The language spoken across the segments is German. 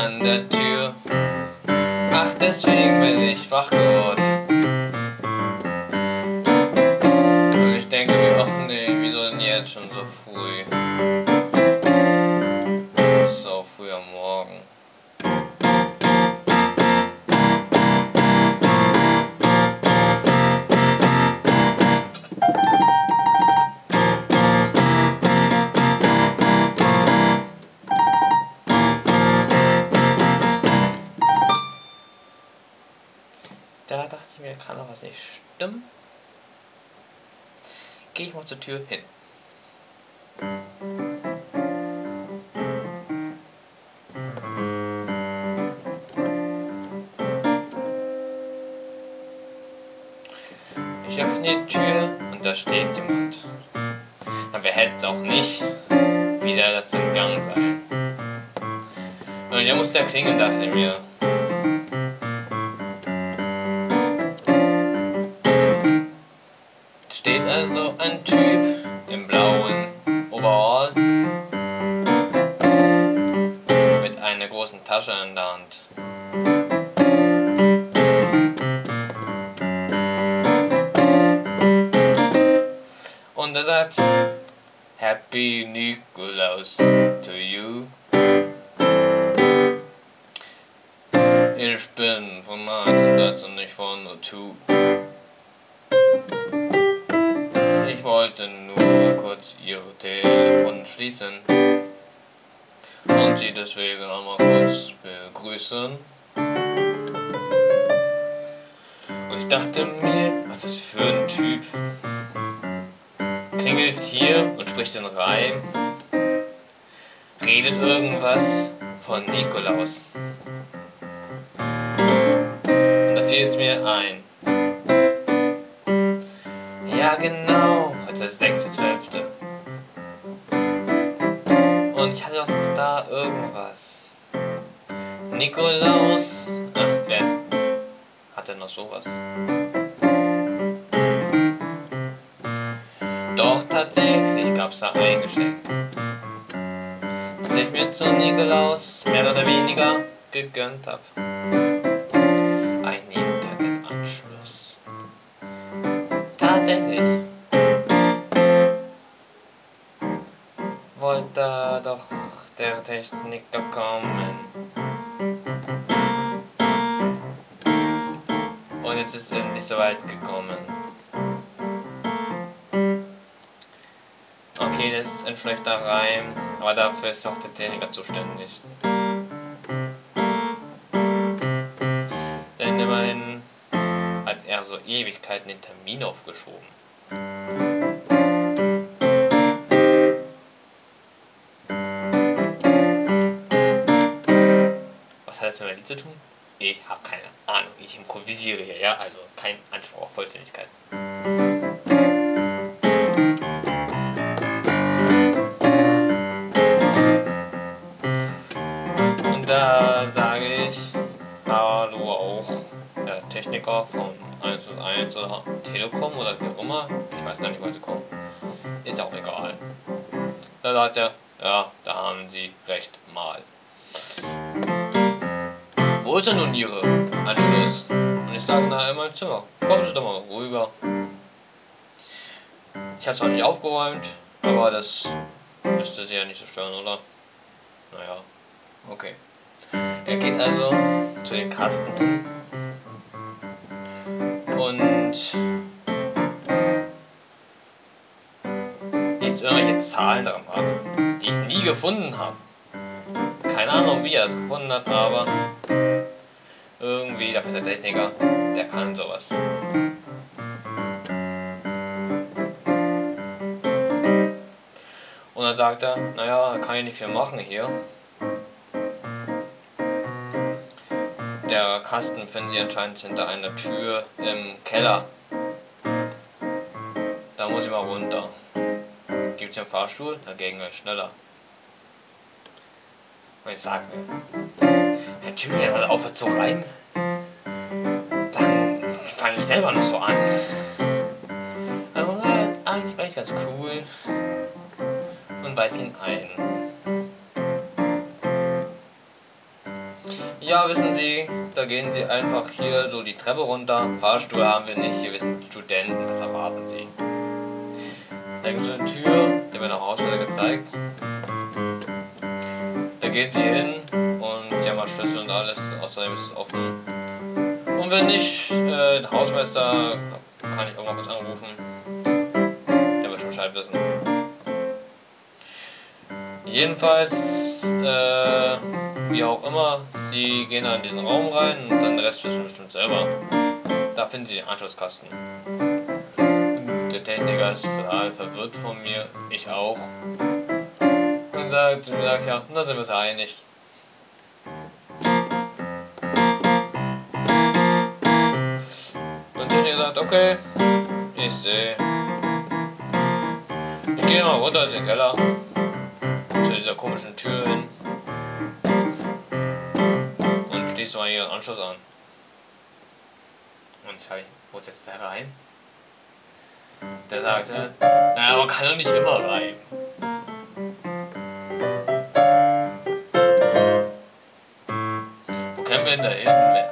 an der Tür, ach deswegen bin ich wach geworden. Kann doch was nicht stimmen. Gehe ich mal zur Tür hin. Ich öffne die Tür und da steht jemand. Aber wer hätte auch nicht? Wie soll das denn Gang sein? Und der muss da klingeln, dachte ich mir. Steht also ein Typ im blauen Overall mit einer großen Tasche in der Hand. Und er sagt Happy Nikolaus to you. Ich bin von 1913 nicht von O2. Ich wollte nur kurz ihr Telefon schließen und sie deswegen einmal kurz begrüßen. Und ich dachte mir, was ist für ein Typ? Klingelt hier und spricht den Reim, redet irgendwas von Nikolaus. Und da fiel es mir ein. Ja genau, der 6.12. Und ich hatte doch da irgendwas. Nikolaus. Ach, wer hat denn noch sowas? Doch tatsächlich gab's da ein Geschenk. Das ich mir zu Nikolaus mehr oder weniger gegönnt hab. Ein Internetanschluss. Tatsächlich. Kommen. Und jetzt ist endlich soweit gekommen. Okay, das ist ein schlechter Reim, aber dafür ist auch der Techniker zuständig. Denn immerhin hat er so Ewigkeiten den Termin aufgeschoben. Was hat das mit meinem Lied zu tun? Ich habe keine Ahnung. Ich improvisiere hier, ja? Also kein Anspruch auf Vollständigkeit. Und da sage ich Hallo auch der Techniker von 1 oder Telekom oder wie auch immer. Ich weiß gar nicht, woher sie kommen. Ist auch egal. Da sagt er, ja, da haben sie recht mal. Wo ist denn nun Ihre Anschluss? Und ich sage, na, in meinem Zimmer. Kommen Sie doch mal rüber. Ich habe zwar nicht aufgeräumt, aber das müsste Sie ja nicht so stören, oder? Naja, okay. Er geht also zu den Kasten und liest irgendwelche Zahlen dran ab, die ich nie gefunden habe. Keine Ahnung, wie er es gefunden hat, aber irgendwie der beste Techniker, der kann sowas. Und dann sagt er, naja, kann ich nicht viel machen hier. Der Kasten finden Sie anscheinend hinter einer Tür im Keller. Da muss ich mal runter. Gibt's einen Fahrstuhl? Dagegen ist schneller. Ich sage, Herr Julian, hört aufhört zu reimen, dann fange ich selber noch so an. Also, eigentlich war ich ganz cool und weiß ihn ein. Ja, wissen Sie, da gehen Sie einfach hier so die Treppe runter. Fahrstuhl haben wir nicht, hier sind Studenten, was erwarten Sie? Da gibt es eine Tür, die wird nach Hauswälder gezeigt. Da gehen Sie hin Schlüssel und alles, außerdem ist es offen. Und wenn nicht, äh, der Hausmeister kann ich auch mal kurz anrufen. Der wird schon Bescheid wissen. Jedenfalls, äh, wie auch immer, sie gehen da in diesen Raum rein und dann den Rest wissen bestimmt selber. Da finden sie den Anschlusskasten. Der Techniker ist total verwirrt von mir, ich auch. Und sagt, sagt ja, da sind wir uns einig. Und Techniker sagt, okay, ich sehe. Ich gehe mal runter in den Keller zu dieser komischen Tür hin und schließe mal ihren Anschluss an. Und ich wo ist jetzt der rein? Der sagte, naja, man kann doch nicht immer rein. Wo kämen wir denn da hin,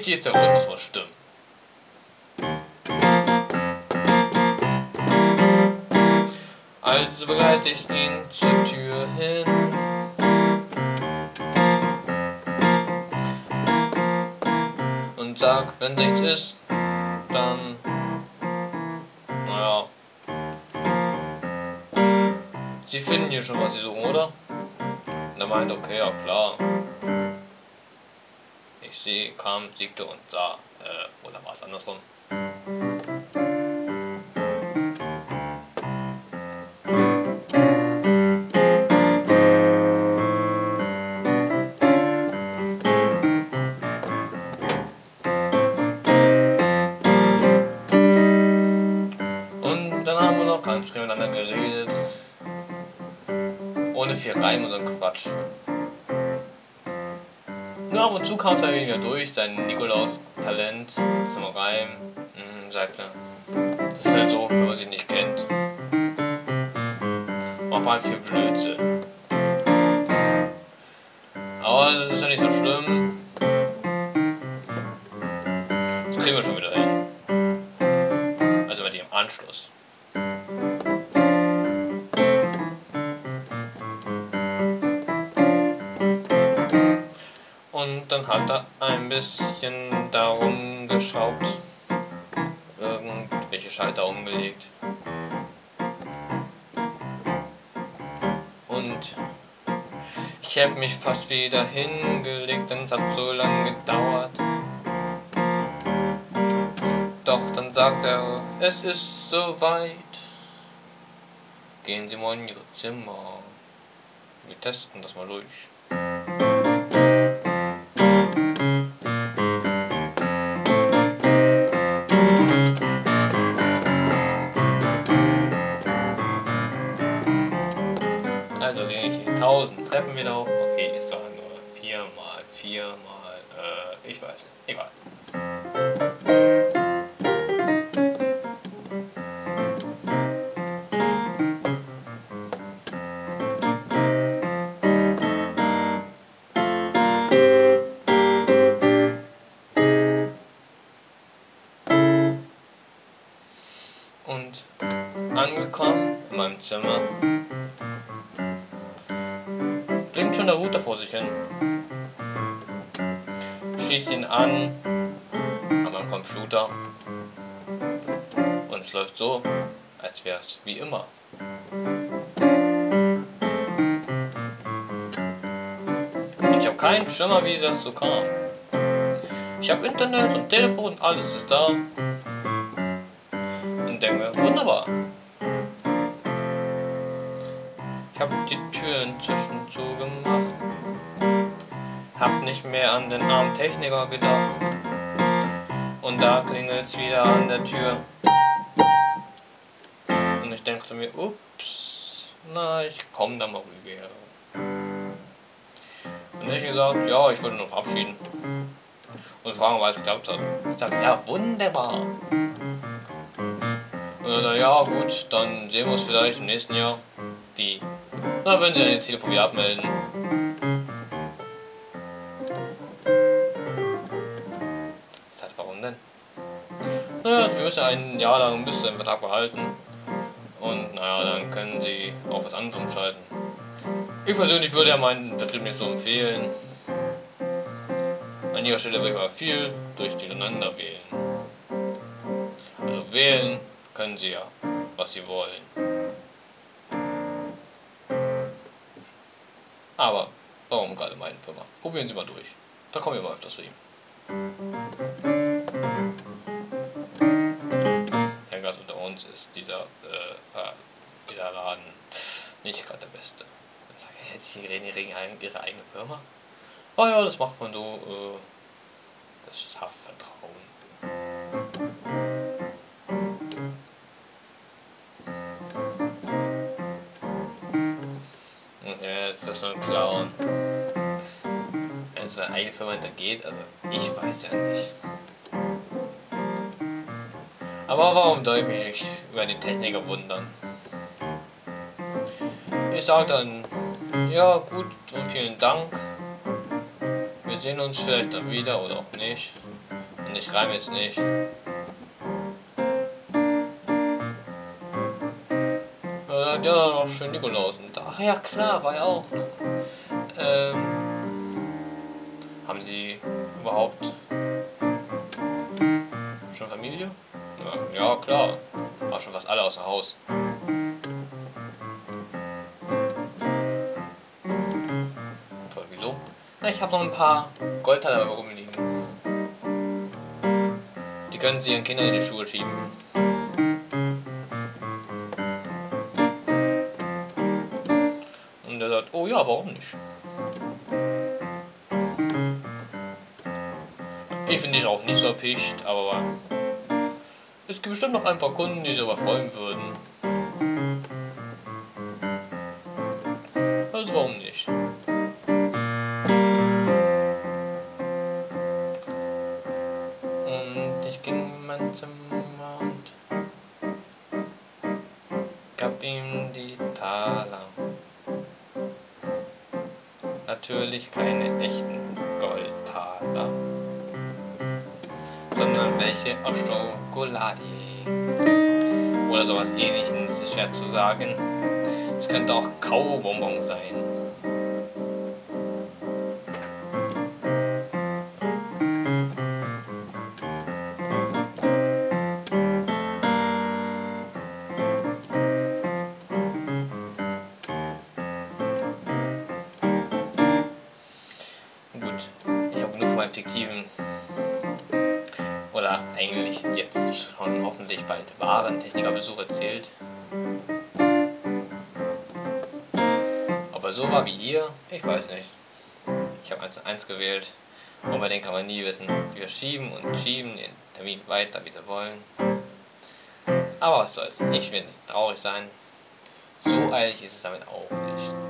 Wichtig ist, der Rhythmus muss stimmen. Also begleite ich ihn zur Tür hin. Und sag, wenn nichts ist, dann. Naja. Sie finden hier schon, was sie suchen, oder? Und er meint, okay, ja klar. Sehe, kam, siegte und sah. Äh, oder war es andersrum? Und dann haben wir noch ganz miteinander geredet. Ohne viel Reim und so ein Quatsch. Ab und zu kam es halt wieder durch, sein Nikolaus-Talent zum Reim. Mhm, sagte, das ist halt so, wenn man sie nicht kennt. Macht man halt viel Blödsinn. Aber das ist ja nicht so schlimm. Das kriegen wir schon wieder hin. Dann hat er ein bisschen darum geschraubt. Irgendwelche Schalter umgelegt. Und ich habe mich fast wieder hingelegt, denn es hat so lange gedauert. Doch dann sagt er, es ist soweit. Gehen Sie mal in Ihre Zimmer. Wir testen das mal durch. Treppen wieder hoch. Okay, ist doch nur 4 mal 4 mal, äh, ich weiß nicht. Egal. Und angekommen in meinem Zimmer der Router vor sich hin. Schließt ihn an an meinem Computer und es läuft so, als wäre es wie immer. Ich habe keinen Schimmer, wie das so kam. Ich habe Internet und Telefon, alles ist da. Und denke wunderbar. Ich habe die Tür inzwischen zugemacht. Hab nicht mehr an den armen Techniker gedacht. Und da klingelt's wieder an der Tür. Und ich dachte mir, ups, na, ich komme da mal rüber. Und ich gesagt, ja, ich wollte noch verabschieden. Und fragen, was geklappt hat. Ich dachte, ja, wunderbar. Und dann, ja, gut, dann sehen wir uns vielleicht im nächsten Jahr. Na, wenn Sie ein Telefon wieder abmelden. Sagte, warum denn? Naja, wir müssen ein Jahr lang bis zu dem Vertrag behalten. Und naja, dann können Sie auch was anderes umschalten. Ich persönlich würde ja meinen Betrieb nicht so empfehlen. An ihrer Stelle würde ich aber viel durch durcheinander wählen. Also wählen können Sie ja, was Sie wollen. Aber warum gerade meine Firma? Probieren Sie mal durch. Da kommen wir mal öfters zu ihm. Ja, ganz unter uns ist dieser, äh, dieser Laden nicht gerade der beste. Dann sage ich, Sie reden Ihre eigene Firma? Oh ja, das macht man so, äh, das schafft Vertrauen. Ja, ist das nur ein Clown. Also seine eigene Firma hintergeht, also ich weiß ja nicht. Aber warum soll ich mich über den Techniker wundern? Ich sag dann, ja gut und vielen Dank. Wir sehen uns vielleicht dann wieder oder auch nicht. Und ich reime jetzt nicht. Schön Nikolaus. Ach ja, klar, war ja auch. Ähm, haben Sie überhaupt schon Familie? Ja, klar. War schon fast alle außer Haus. wieso? Na, ich habe noch ein paar Goldteile rumliegen. Die können Sie Ihren Kindern in die Schuhe schieben. Ja, warum nicht? Ich bin nicht auch nicht so erpicht, aber es gibt bestimmt noch ein paar Kunden, die sich aber freuen würden. Natürlich keine echten Goldtaler, sondern welche aus Schokolade. Oder sowas ähnliches, ist schwer zu sagen. Es könnte auch Kaubonbon sein. Meinem fiktiven oder eigentlich jetzt schon hoffentlich bald wahren Technikerbesuch erzählt. Aber so war wie hier, ich weiß nicht. Ich habe 1 1 gewählt und bei denen kann man nie wissen. Wir schieben und schieben den Termin weiter, wie sie wollen. Aber was soll's, ich will nicht traurig sein. So eilig ist es damit auch nicht.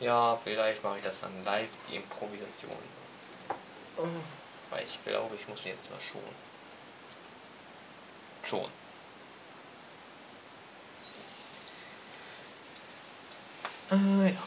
ja, vielleicht mache ich das dann live, die Improvisation. Oh. Weil ich glaube, ich muss jetzt mal schon. Schon. Äh, ja.